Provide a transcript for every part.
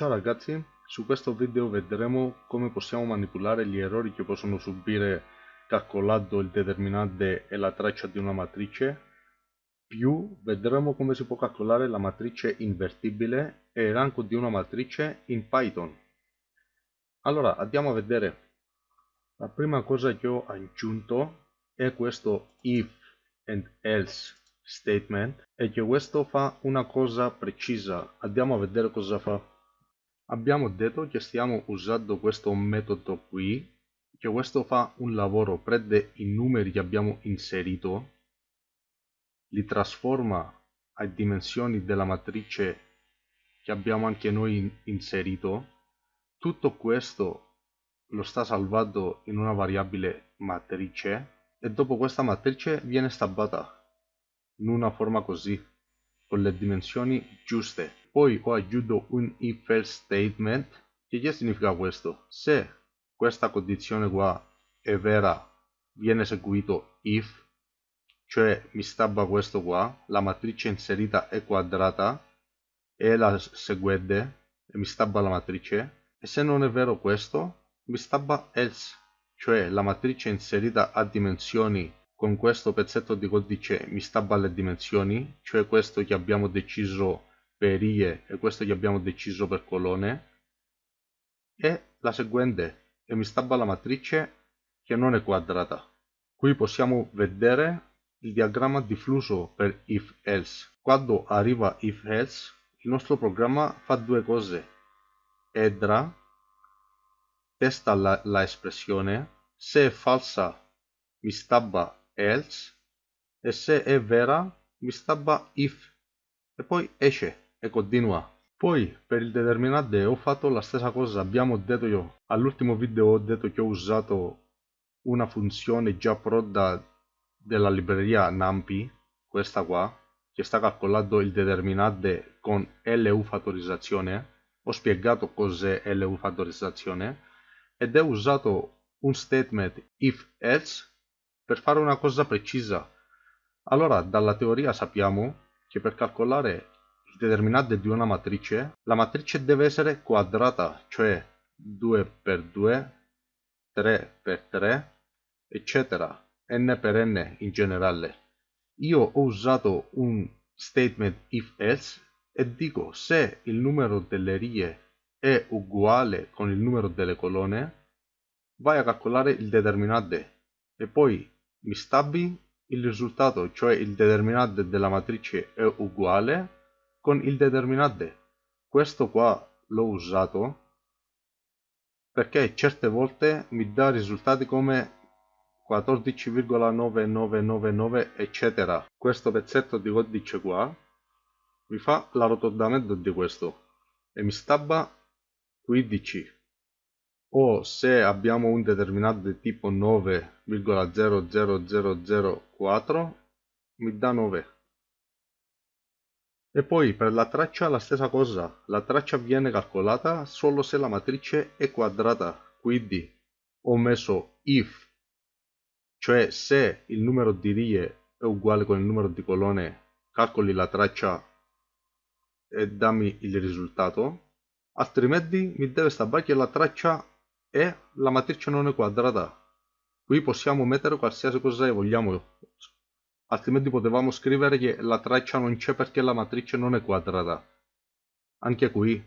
Ciao ragazzi, su questo video vedremo come possiamo manipolare gli errori che possono subire calcolando il determinante e la traccia di una matrice più vedremo come si può calcolare la matrice invertibile e il rango di una matrice in Python. Allora andiamo a vedere. La prima cosa che ho aggiunto è questo if and else statement e che questo fa una cosa precisa. Andiamo a vedere cosa fa. Abbiamo detto che stiamo usando questo metodo qui, che questo fa un lavoro, prende i numeri che abbiamo inserito, li trasforma a dimensioni della matrice che abbiamo anche noi inserito. Tutto questo lo sta salvando in una variabile matrice e dopo questa matrice viene stampata in una forma così, con le dimensioni giuste. Poi ho aggiunto un if else statement, che che significa questo? Se questa condizione qua è vera, viene eseguito if, cioè mi stabba questo qua, la matrice inserita è quadrata, e la seguente, e mi stabba la matrice, e se non è vero questo, mi stabba else, cioè la matrice inserita ha dimensioni con questo pezzetto di codice mi stabba le dimensioni, cioè questo che abbiamo deciso per e questo che abbiamo deciso per colonne, e la seguente, e mi stabba la matrice che non è quadrata. Qui possiamo vedere il diagramma di flusso per if else. Quando arriva if else, il nostro programma fa due cose. Edra, testa la, la espressione, se è falsa mi stabba else e se è vera mi stabba if e poi esce e continua. Poi per il determinante ho fatto la stessa cosa, abbiamo detto io, all'ultimo video ho detto che ho usato una funzione già pronta della libreria NumPy, questa qua, che sta calcolando il determinante con LU fattorizzazione. Ho spiegato cos'è LU fattorizzazione ed ho usato un statement if else per fare una cosa precisa. Allora, dalla teoria sappiamo che per calcolare determinante di una matrice, la matrice deve essere quadrata, cioè 2 per 2, 3 per 3, eccetera, n per n in generale. Io ho usato un statement if else e dico se il numero delle righe è uguale con il numero delle colonne, vai a calcolare il determinante e poi mi stabbi il risultato, cioè il determinante della matrice è uguale con il determinante. Questo qua l'ho usato perché certe volte mi dà risultati come 14,9999 eccetera. Questo pezzetto di codice qua mi fa l'arrotondamento di questo e mi stabba 15 o se abbiamo un determinante tipo 9,00004 mi dà 9 e poi per la traccia la stessa cosa. La traccia viene calcolata solo se la matrice è quadrata. Quindi ho messo if cioè se il numero di righe è uguale con il numero di colonne calcoli la traccia e dammi il risultato. Altrimenti mi deve stare che la traccia e la matrice non è quadrata. Qui possiamo mettere qualsiasi cosa vogliamo, altrimenti potevamo scrivere che la traccia non c'è perché la matrice non è quadrata. Anche qui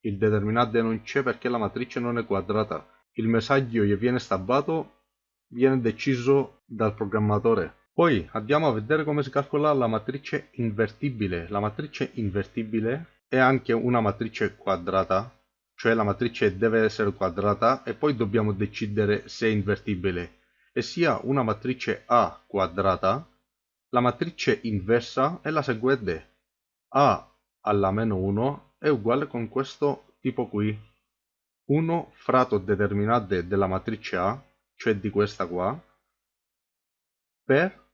il determinante non c'è perché la matrice non è quadrata. Il messaggio che viene stabbato viene deciso dal programmatore. Poi andiamo a vedere come si calcola la matrice invertibile. La matrice invertibile è anche una matrice quadrata cioè la matrice deve essere quadrata e poi dobbiamo decidere se è invertibile e sia una matrice A quadrata, la matrice inversa è la seguente. A alla meno 1 è uguale con questo tipo qui. 1 fratto determinante della matrice A, cioè di questa qua, per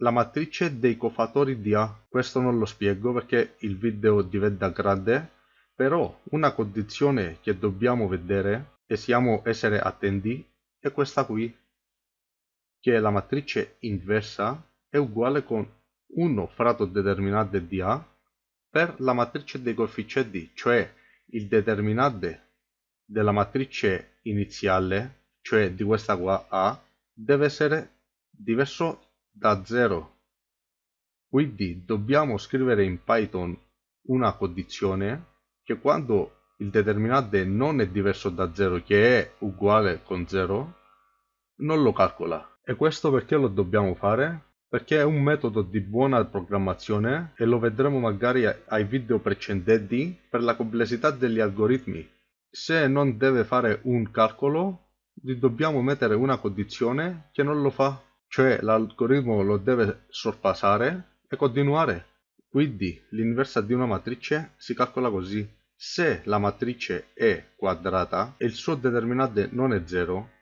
la matrice dei cofatori di A. Questo non lo spiego perché il video diventa grande però una condizione che dobbiamo vedere e siamo essere attenti è questa qui, che la matrice inversa è uguale con 1 fratto determinante di A per la matrice dei coefficienti, cioè il determinante della matrice iniziale, cioè di questa qua A, deve essere diverso da 0. Quindi dobbiamo scrivere in Python una condizione che quando il determinante non è diverso da 0, che è uguale con 0, non lo calcola. E questo perché lo dobbiamo fare? Perché è un metodo di buona programmazione e lo vedremo magari ai video precedenti per la complessità degli algoritmi. Se non deve fare un calcolo, gli dobbiamo mettere una condizione che non lo fa, cioè l'algoritmo lo deve sorpassare e continuare. Quindi l'inversa di una matrice si calcola così. Se la matrice è quadrata e il suo determinante non è 0,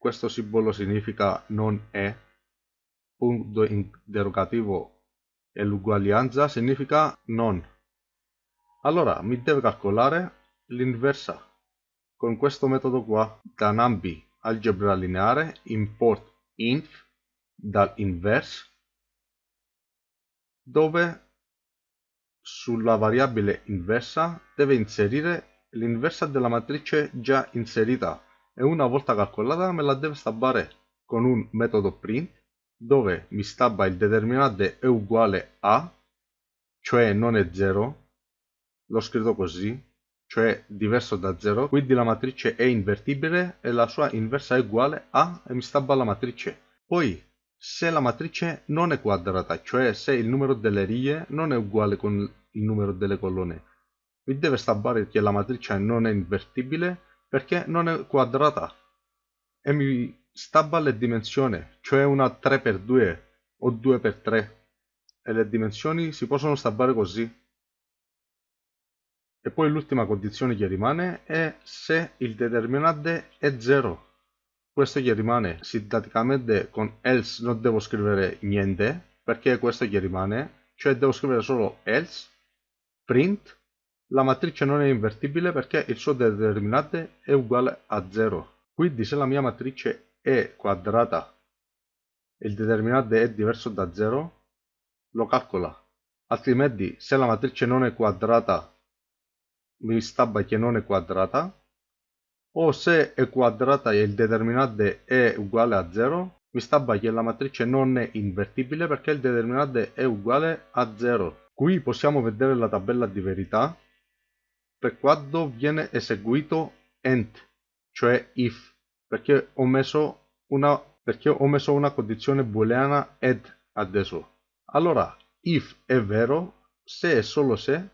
questo simbolo significa non è, punto interrogativo e l'uguaglianza significa non. Allora mi deve calcolare l'inversa. Con questo metodo qua da NumPy algebra lineare import inf dall'inverse dove sulla variabile inversa deve inserire l'inversa della matrice già inserita e una volta calcolata me la deve stabbare con un metodo print dove mi stabba il determinante è uguale a, cioè non è 0, l'ho scritto così, cioè diverso da 0, quindi la matrice è invertibile e la sua inversa è uguale a e mi stabba la matrice. Poi, se la matrice non è quadrata, cioè se il numero delle righe non è uguale con il numero delle colonne, mi deve stabbare che la matrice non è invertibile perché non è quadrata e mi stabba le dimensioni, cioè una 3x2 o 2x3 e le dimensioni si possono stabbare così. E poi l'ultima condizione che rimane è se il determinante è 0. Questo che rimane sintaticamente con else non devo scrivere niente perché questo che rimane, cioè devo scrivere solo else print la matrice non è invertibile perché il suo determinante è uguale a 0. Quindi se la mia matrice è quadrata e il determinante è diverso da 0, lo calcola. Altrimenti, se la matrice non è quadrata, mi stabba che non è quadrata. O se è quadrata e il determinante è uguale a 0, mi stabba che la matrice non è invertibile perché il determinante è uguale a 0. Qui possiamo vedere la tabella di verità quando viene eseguito end, cioè if perché ho messo una, ho messo una condizione booleana ed adesso. Allora, if è vero, se e solo se,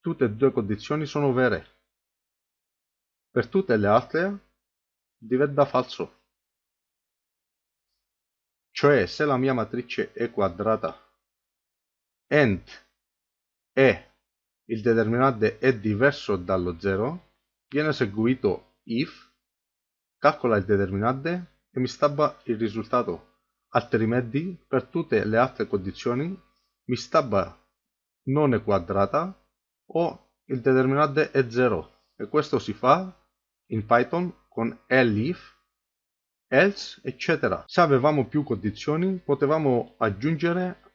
tutte e due condizioni sono vere. Per tutte le altre diventa falso. Cioè, se la mia matrice è quadrata and e il determinante è diverso dallo 0, viene eseguito if calcola il determinante e mi stabba il risultato. Altrimenti, per tutte le altre condizioni, mi stabba non è quadrata o il determinante è 0 e questo si fa in Python con elif, else, eccetera. Se avevamo più condizioni, potevamo aggiungere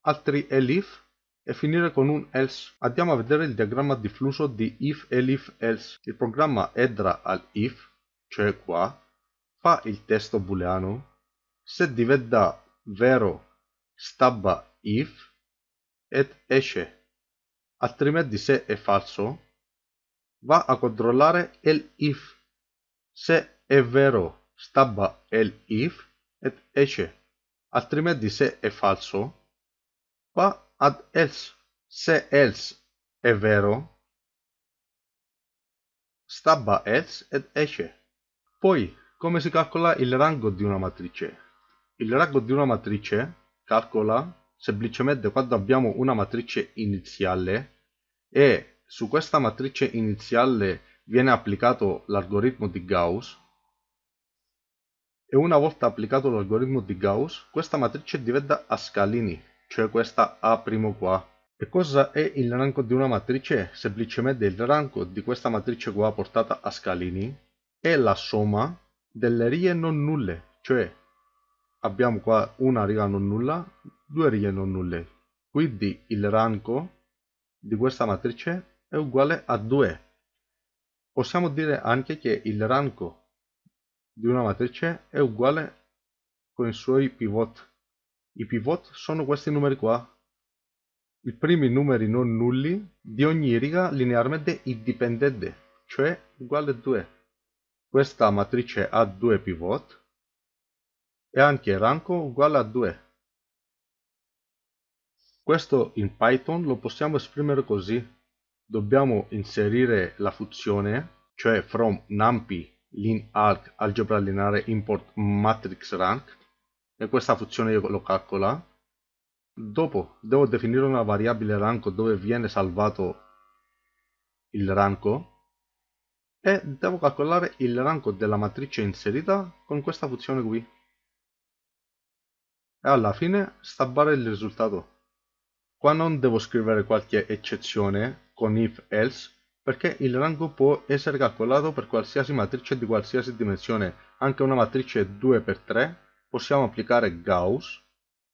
altri elif e finire con un else. Andiamo a vedere il diagramma diffuso di if, elif, else. Il programma entra al if cioè qua, fa il testo booleano, se diventa vero stabba if ed esce, altrimenti se è falso va a controllare il if, se è vero stabba il if ed esce, altrimenti se è falso va ad else, se else è vero stabba else ed esce. Poi, come si calcola il rango di una matrice? Il rango di una matrice calcola semplicemente quando abbiamo una matrice iniziale e su questa matrice iniziale viene applicato l'algoritmo di Gauss e una volta applicato l'algoritmo di Gauss questa matrice diventa a scalini, cioè questa A' qua. E cosa è il rango di una matrice? Semplicemente il rango di questa matrice qua portata a scalini è la somma delle righe non nulle, cioè abbiamo qua una riga non nulla, due righe non nulle. Quindi il rango di questa matrice è uguale a 2. Possiamo dire anche che il rango di una matrice è uguale con i suoi pivot. I pivot sono questi numeri qua. I primi numeri non nulli di ogni riga linearmente indipendente, cioè uguale a 2. Questa matrice ha due pivot e anche rango uguale a 2. Questo in Python lo possiamo esprimere così. Dobbiamo inserire la funzione, cioè from numpy line arg algebra lineare import matrix rank e questa funzione io lo calcola. Dopo devo definire una variabile rank dove viene salvato il rank e devo calcolare il rank della matrice inserita con questa funzione qui e alla fine stabbare il risultato. Qua non devo scrivere qualche eccezione con if else perché il rango può essere calcolato per qualsiasi matrice di qualsiasi dimensione, anche una matrice 2x3 possiamo applicare Gauss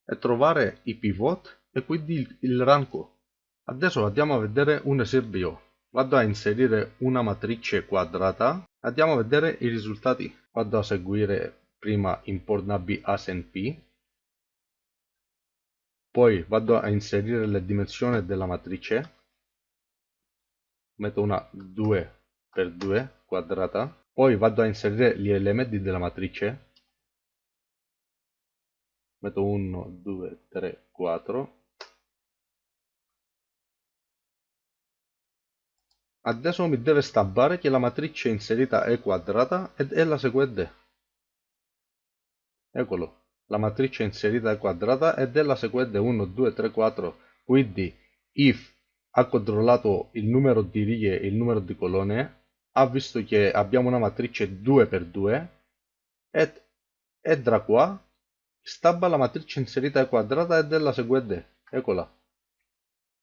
e trovare i pivot e quindi il rango. Adesso andiamo a vedere un esempio. Vado a inserire una matrice quadrata, andiamo a vedere i risultati. Vado a seguire prima import nabi asnp poi vado a inserire le dimensioni della matrice metto una 2 per 2 quadrata poi vado a inserire gli elementi della matrice metto 1 2 3 4 adesso mi deve stampare che la matrice inserita è quadrata ed è la seguente. Eccolo. La matrice inserita è quadrata ed è la seguente. 1, 2, 3, 4. Quindi if ha controllato il numero di righe e il numero di colonne, ha visto che abbiamo una matrice 2 per 2 ed, ed da qua stabba la matrice inserita quadrata ed è la seguente. Eccola.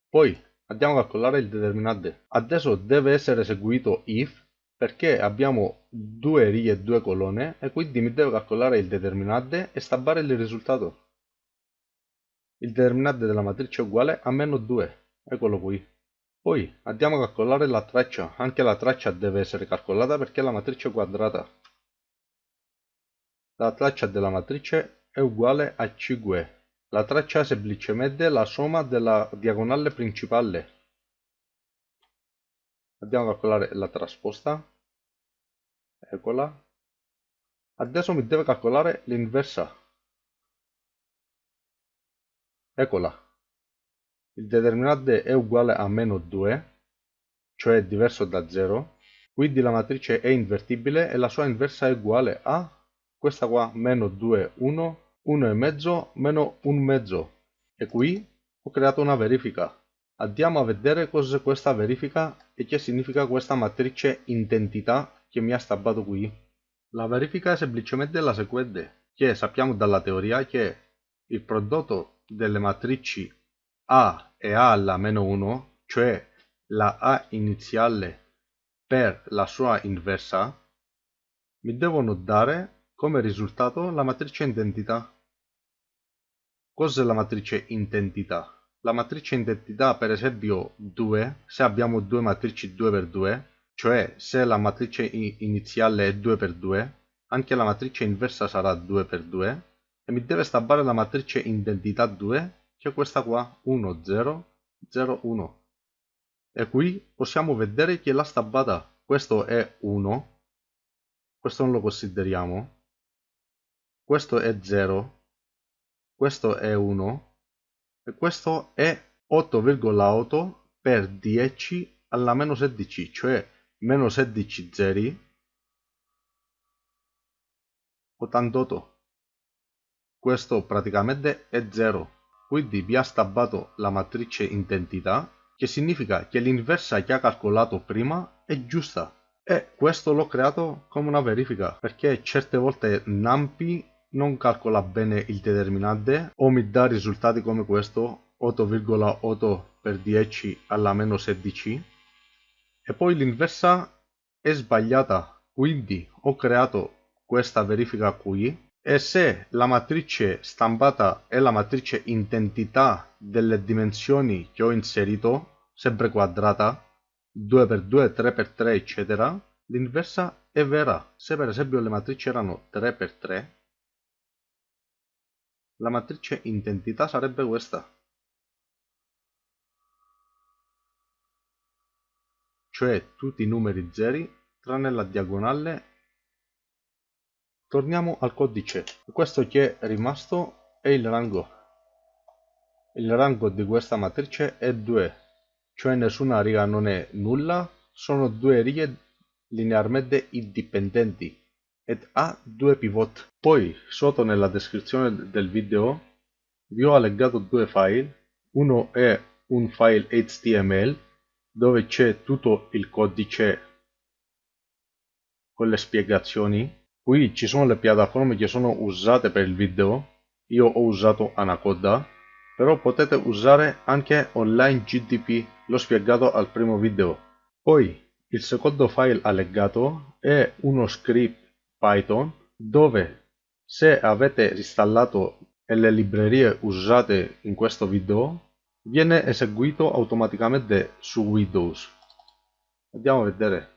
Poi andiamo a calcolare il determinante. Adesso deve essere eseguito if perché abbiamo due righe e due colonne e quindi mi devo calcolare il determinante e stampare il risultato. Il determinante della matrice è uguale a meno 2, eccolo qui. Poi andiamo a calcolare la traccia, anche la traccia deve essere calcolata perché la matrice è quadrata. La traccia della matrice è uguale a 5. La traccia è semplicemente la somma della diagonale principale. Andiamo a calcolare la trasposta. Eccola. Adesso mi deve calcolare l'inversa. Eccola. Il determinante è uguale a meno 2 cioè diverso da 0 quindi la matrice è invertibile e la sua inversa è uguale a questa qua meno 2 1 1 e mezzo meno 1 mezzo e qui ho creato una verifica Andiamo a vedere cos'è questa verifica e che significa questa matrice identità che mi ha stabbato qui. La verifica è semplicemente la seguente, che sappiamo dalla teoria che il prodotto delle matrici A e A alla meno 1, cioè la A iniziale per la sua inversa, mi devono dare come risultato la matrice identità. Cos'è la matrice identità? la matrice identità per esempio 2, se abbiamo due matrici 2x2, cioè se la matrice iniziale è 2x2, anche la matrice inversa sarà 2x2, e mi deve stampare la matrice identità 2, che è questa qua, 1, 0, 0, 1. E qui possiamo vedere che l'ha stampata, questo è 1, questo non lo consideriamo, questo è 0, questo è 1, e questo è 8,8 per 10 alla meno 16 cioè meno 16 zeri. 88 questo praticamente è 0 quindi vi ha stabbato la matrice identità che significa che l'inversa che ha calcolato prima è giusta. E questo l'ho creato come una verifica perché certe volte NumPy non calcola bene il determinante o mi dà risultati come questo 8,8 per 10 alla meno 16 e poi l'inversa è sbagliata quindi ho creato questa verifica qui e se la matrice stampata è la matrice identità delle dimensioni che ho inserito sempre quadrata, 2x2, 3x3 eccetera, l'inversa è vera. Se per esempio le matrici erano 3x3, la matrice identità sarebbe questa. Cioè tutti i numeri zeri tranne la diagonale. Torniamo al codice. Questo che è rimasto è il rango. Il rango di questa matrice è 2, cioè nessuna riga non è nulla, sono due righe linearmente indipendenti ed ha due pivot. Poi sotto nella descrizione del video vi ho allegato due file, uno è un file HTML dove c'è tutto il codice con le spiegazioni. Qui ci sono le piattaforme che sono usate per il video, io ho usato Anaconda, però potete usare anche online GDP, l'ho spiegato al primo video. Poi il secondo file allegato è uno script Python dove se avete installato le librerie usate in questo video viene eseguito automaticamente su Windows. Andiamo a vedere.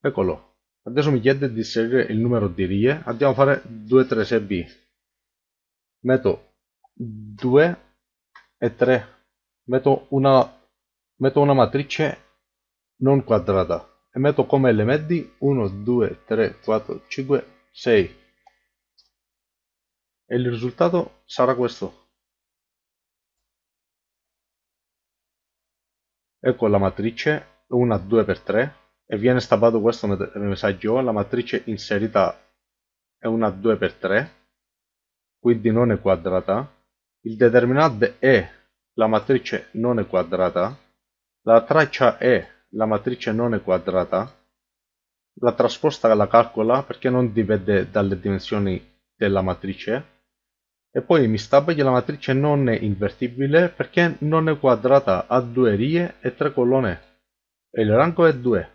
Eccolo. Adesso mi chiede di inserire il numero di righe. Andiamo a fare 2 3 b Metto 2 e 3. Metto una, metto una matrice non quadrata e metto come elementi 1, 2, 3, 4, 5, 6 e il risultato sarà questo. Ecco la matrice, una 2x3 e viene stampato questo messaggio, la matrice inserita è una 2x3, quindi non è quadrata, il determinante è la matrice non è quadrata, la traccia è la matrice non è quadrata, la trasposta la calcola perché non dipende dalle dimensioni della matrice e poi mi stabba che la matrice non è invertibile perché non è quadrata, ha due righe e tre colonne e il rango è 2.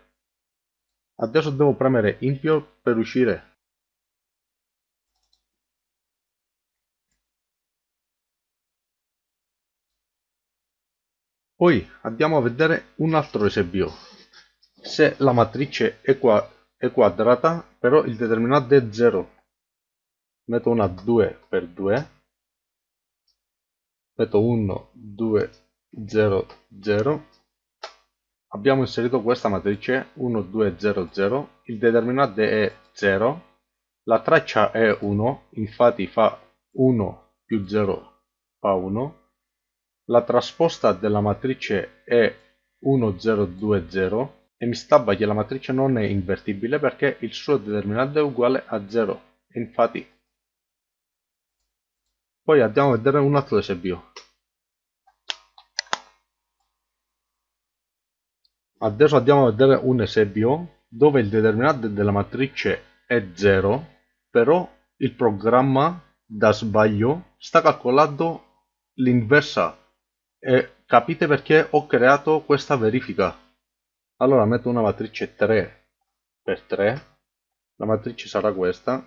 Adesso devo premere impio per uscire. Poi andiamo a vedere un altro esempio. Se la matrice è, qua, è quadrata, però il determinante è 0. Metto una 2 per 2. Metto 1, 2, 0, 0. Abbiamo inserito questa matrice 1, 2, 0, 0. Il determinante è 0. La traccia è 1, infatti fa 1 più 0 fa 1 la trasposta della matrice è 1020 e mi stabba che la matrice non è invertibile perché il suo determinante è uguale a 0. Infatti. Poi andiamo a vedere un altro esempio. Adesso andiamo a vedere un esempio dove il determinante della matrice è 0, però il programma da sbaglio sta calcolando l'inversa e capite perché ho creato questa verifica. Allora metto una matrice 3 per 3, la matrice sarà questa.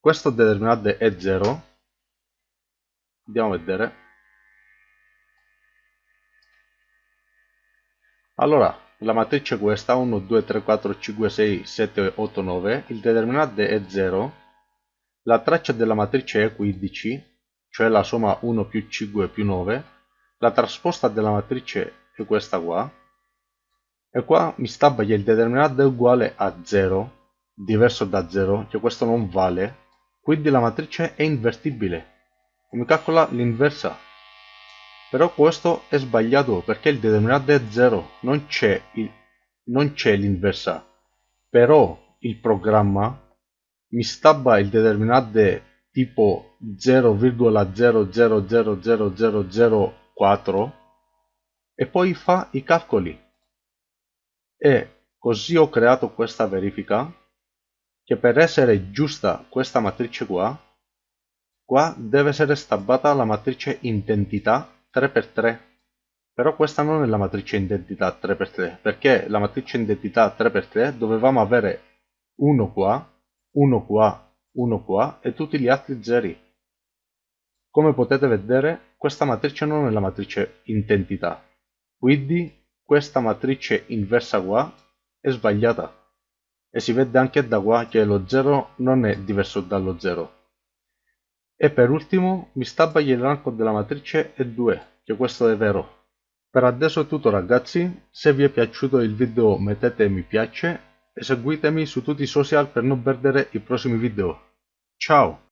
Questo determinante è 0. Andiamo a vedere. Allora, la matrice è questa, 1, 2, 3, 4, 5, 6, 7, 8, 9, il determinante è 0, la traccia della matrice è 15, cioè la somma 1 più 5 più 9, la trasposta della matrice è questa qua, e qua mi stabba che il determinante è uguale a 0, diverso da 0, che questo non vale, quindi la matrice è invertibile. Mi calcola l'inversa. Però questo è sbagliato perché il determinante è 0, non c'è l'inversa. Però il programma mi stabba il determinante tipo 0,000004 e poi fa i calcoli. E così ho creato questa verifica che per essere giusta questa matrice qua, qua deve essere stabbata la matrice identità 3x3. Però questa non è la matrice identità 3x3, perché la matrice identità 3x3 dovevamo avere 1 qua, 1 qua 1 qua e tutti gli altri zeri. Come potete vedere, questa matrice non è la matrice intentità, quindi questa matrice inversa qua è sbagliata e si vede anche da qua che lo 0 non è diverso dallo 0. E per ultimo mi stabba il rango della matrice è 2, che questo è vero. Per adesso è tutto ragazzi, se vi è piaciuto il video mettete mi piace e seguitemi su tutti i social per non perdere i prossimi video. Ciao!